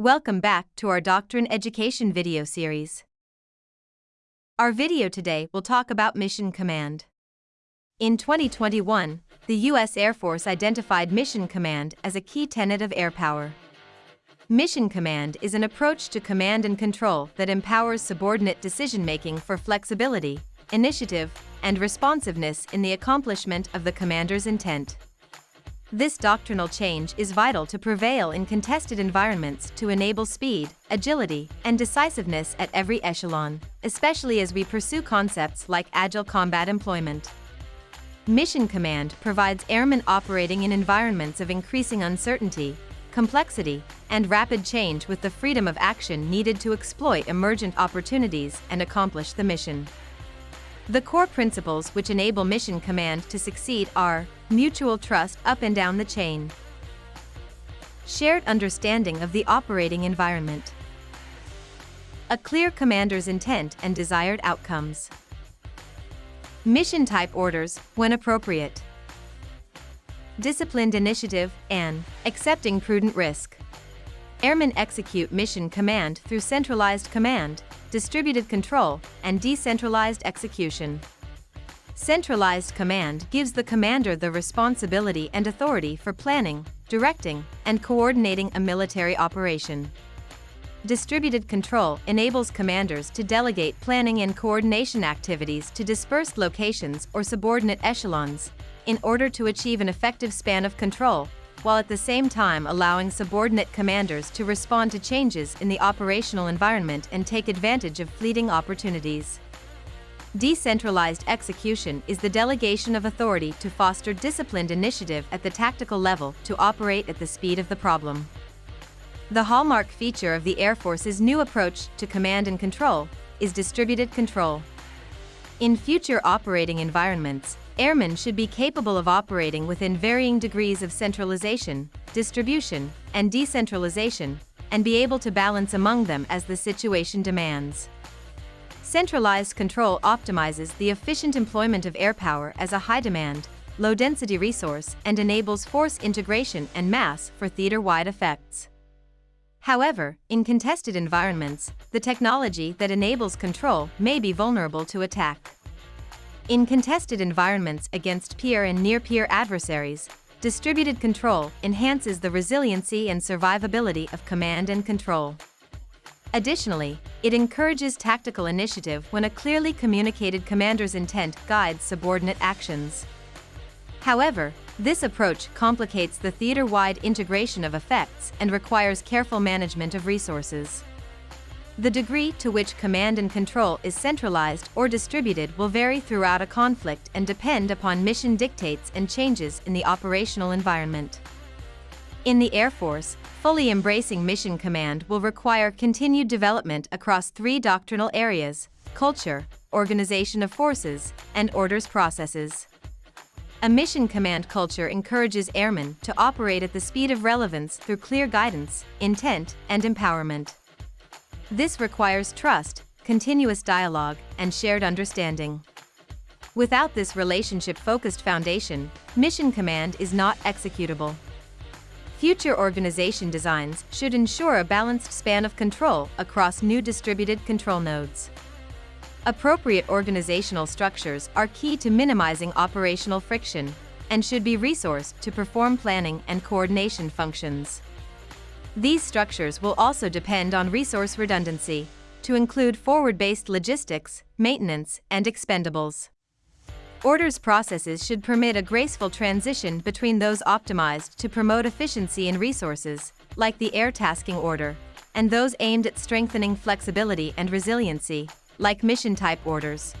Welcome back to our Doctrine Education video series. Our video today will talk about Mission Command. In 2021, the U.S. Air Force identified Mission Command as a key tenet of air power. Mission Command is an approach to command and control that empowers subordinate decision-making for flexibility, initiative, and responsiveness in the accomplishment of the commander's intent. This doctrinal change is vital to prevail in contested environments to enable speed, agility, and decisiveness at every echelon, especially as we pursue concepts like agile combat employment. Mission Command provides airmen operating in environments of increasing uncertainty, complexity, and rapid change with the freedom of action needed to exploit emergent opportunities and accomplish the mission. The core principles which enable Mission Command to succeed are mutual trust up and down the chain, shared understanding of the operating environment, a clear commander's intent and desired outcomes, mission type orders when appropriate, disciplined initiative, and accepting prudent risk. Airmen execute mission command through centralized command, distributed control, and decentralized execution. Centralized command gives the commander the responsibility and authority for planning, directing, and coordinating a military operation. Distributed control enables commanders to delegate planning and coordination activities to dispersed locations or subordinate echelons in order to achieve an effective span of control while at the same time allowing subordinate commanders to respond to changes in the operational environment and take advantage of fleeting opportunities. Decentralized execution is the delegation of authority to foster disciplined initiative at the tactical level to operate at the speed of the problem. The hallmark feature of the Air Force's new approach to command and control is distributed control. In future operating environments, Airmen should be capable of operating within varying degrees of centralization, distribution, and decentralization, and be able to balance among them as the situation demands. Centralized control optimizes the efficient employment of air power as a high-demand, low-density resource and enables force integration and mass for theater-wide effects. However, in contested environments, the technology that enables control may be vulnerable to attack. In contested environments against peer and near-peer adversaries, distributed control enhances the resiliency and survivability of command and control. Additionally, it encourages tactical initiative when a clearly communicated commander's intent guides subordinate actions. However, this approach complicates the theater-wide integration of effects and requires careful management of resources. The degree to which command and control is centralized or distributed will vary throughout a conflict and depend upon mission dictates and changes in the operational environment. In the Air Force, fully embracing mission command will require continued development across three doctrinal areas culture, organization of forces, and orders processes. A mission command culture encourages airmen to operate at the speed of relevance through clear guidance, intent, and empowerment. This requires trust, continuous dialogue, and shared understanding. Without this relationship-focused foundation, Mission Command is not executable. Future organization designs should ensure a balanced span of control across new distributed control nodes. Appropriate organizational structures are key to minimizing operational friction and should be resourced to perform planning and coordination functions. These structures will also depend on resource redundancy, to include forward-based logistics, maintenance, and expendables. Orders processes should permit a graceful transition between those optimized to promote efficiency in resources, like the air tasking order, and those aimed at strengthening flexibility and resiliency, like mission-type orders.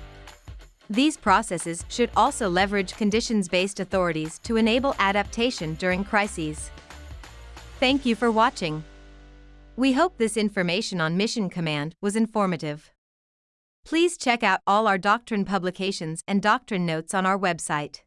These processes should also leverage conditions-based authorities to enable adaptation during crises. Thank you for watching. We hope this information on Mission Command was informative. Please check out all our doctrine publications and doctrine notes on our website.